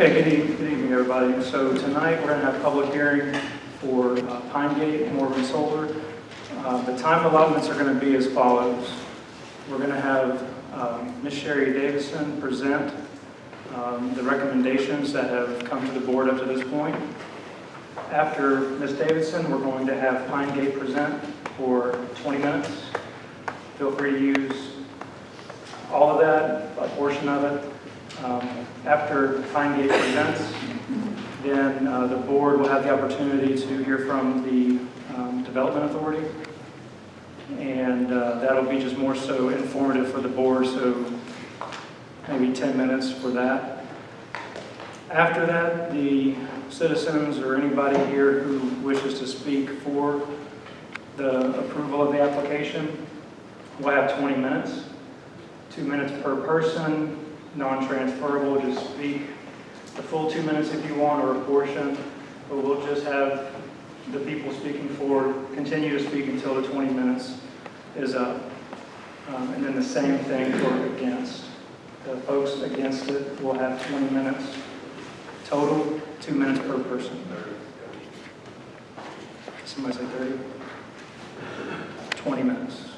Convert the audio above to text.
Okay, good evening, good evening, everybody. So tonight, we're going to have a public hearing for uh, Pine Gate Morgan Solar. Uh, The time allotments are going to be as follows. We're going to have um, Ms. Sherry Davison present um, the recommendations that have come to the board up to this point. After Ms. Davidson, we're going to have Pine Gate present for 20 minutes. Feel free to use all of that, a portion of it. Um, After Pine Gate presents, then uh, the board will have the opportunity to hear from the um, Development Authority. And uh, that'll be just more so informative for the board, so maybe 10 minutes for that. After that, the citizens or anybody here who wishes to speak for the approval of the application will have 20 minutes. Two minutes per person, non-transferable, just speak the full two minutes if you want, or a portion, but we'll just have the people speaking for continue to speak until the 20 minutes is up. Um, And then the same thing for against. The folks against it will have 20 minutes total, two minutes per person. Somebody say 30? 20 minutes.